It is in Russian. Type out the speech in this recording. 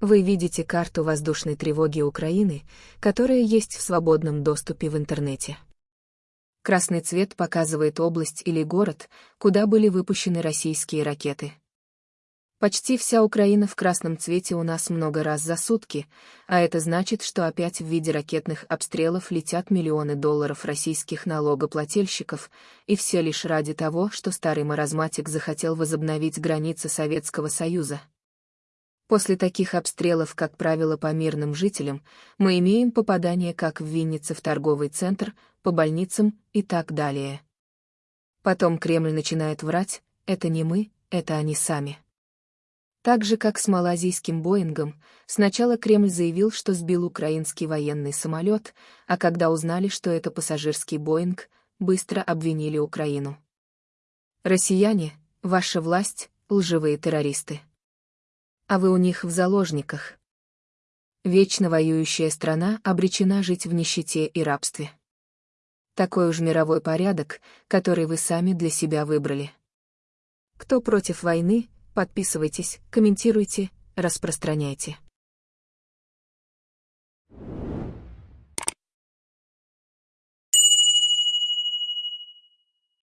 Вы видите карту воздушной тревоги Украины, которая есть в свободном доступе в интернете. Красный цвет показывает область или город, куда были выпущены российские ракеты. Почти вся Украина в красном цвете у нас много раз за сутки, а это значит, что опять в виде ракетных обстрелов летят миллионы долларов российских налогоплательщиков, и все лишь ради того, что старый маразматик захотел возобновить границы Советского Союза. После таких обстрелов, как правило, по мирным жителям, мы имеем попадание как в Виннице в торговый центр, по больницам и так далее. Потом Кремль начинает врать, это не мы, это они сами. Так же, как с малазийским Боингом, сначала Кремль заявил, что сбил украинский военный самолет, а когда узнали, что это пассажирский Боинг, быстро обвинили Украину. Россияне, ваша власть, лживые террористы а вы у них в заложниках. Вечно воюющая страна обречена жить в нищете и рабстве. Такой уж мировой порядок, который вы сами для себя выбрали. Кто против войны, подписывайтесь, комментируйте, распространяйте.